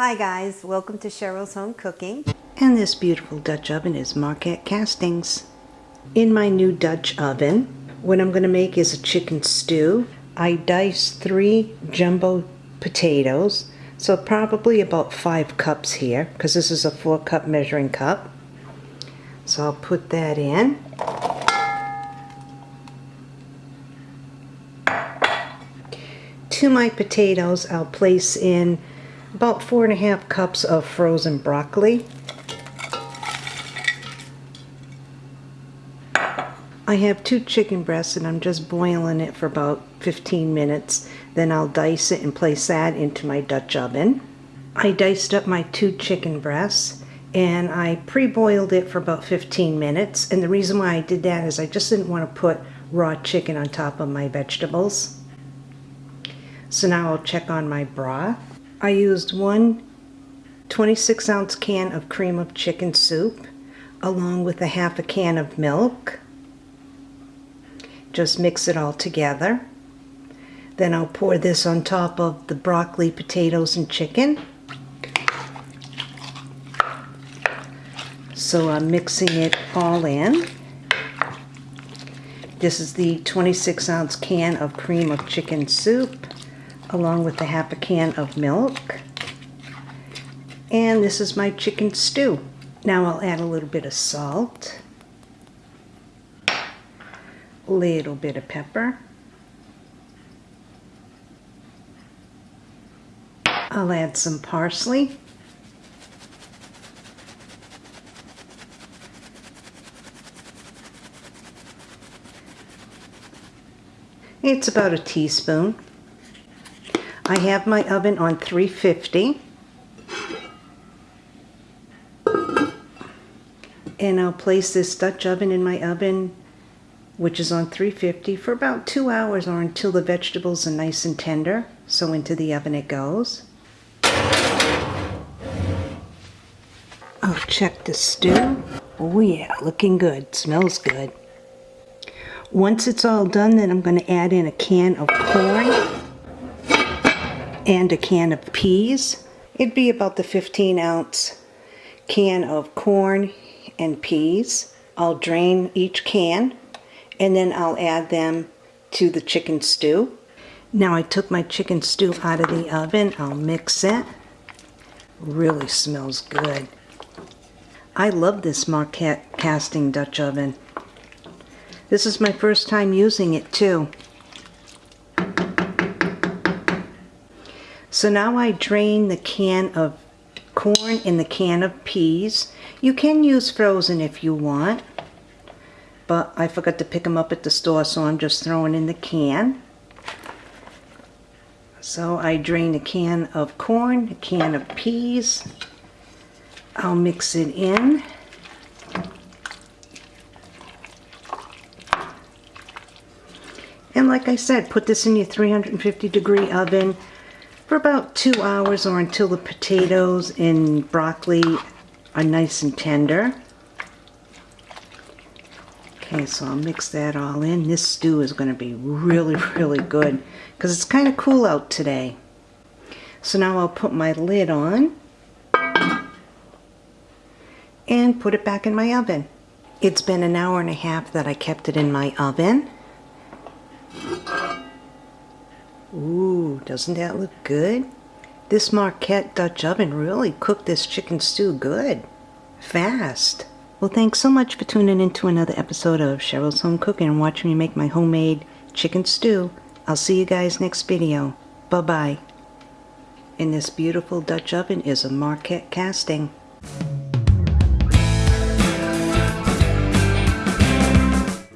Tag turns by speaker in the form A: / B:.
A: Hi guys, welcome to Cheryl's Home Cooking.
B: And this beautiful Dutch oven is Marquette Castings. In my new Dutch oven, what I'm going to make is a chicken stew. I dice three jumbo potatoes, so probably about five cups here, because this is a four cup measuring cup. So I'll put that in. To my potatoes, I'll place in about four and a half cups of frozen broccoli. I have two chicken breasts and I'm just boiling it for about 15 minutes. Then I'll dice it and place that into my Dutch oven. I diced up my two chicken breasts and I pre-boiled it for about 15 minutes. And the reason why I did that is I just didn't want to put raw chicken on top of my vegetables. So now I'll check on my broth. I used one 26 ounce can of cream of chicken soup along with a half a can of milk. Just mix it all together. Then I'll pour this on top of the broccoli, potatoes, and chicken. So I'm mixing it all in. This is the 26 ounce can of cream of chicken soup along with a half a can of milk. And this is my chicken stew. Now I'll add a little bit of salt, a little bit of pepper. I'll add some parsley. It's about a teaspoon. I have my oven on 350. And I'll place this Dutch oven in my oven, which is on 350, for about two hours or until the vegetables are nice and tender. So into the oven it goes. I'll check the stew. Oh yeah, looking good. Smells good. Once it's all done, then I'm going to add in a can of corn and a can of peas. It'd be about the 15 ounce can of corn and peas. I'll drain each can and then I'll add them to the chicken stew. Now I took my chicken stew out of the oven. I'll mix it. Really smells good. I love this Marquette casting Dutch oven. This is my first time using it too. So now I drain the can of corn and the can of peas. You can use frozen if you want, but I forgot to pick them up at the store, so I'm just throwing in the can. So I drain a can of corn, a can of peas. I'll mix it in. And like I said, put this in your 350 degree oven for about two hours or until the potatoes and broccoli are nice and tender. Okay, so I'll mix that all in. This stew is going to be really, really good because it's kind of cool out today. So now I'll put my lid on and put it back in my oven. It's been an hour and a half that I kept it in my oven. Ooh, doesn't that look good? This Marquette Dutch oven really cooked this chicken stew good. Fast. Well, thanks so much for tuning in to another episode of Cheryl's Home Cooking and watching me make my homemade chicken stew. I'll see you guys next video. Bye-bye. And this beautiful Dutch oven is a Marquette casting.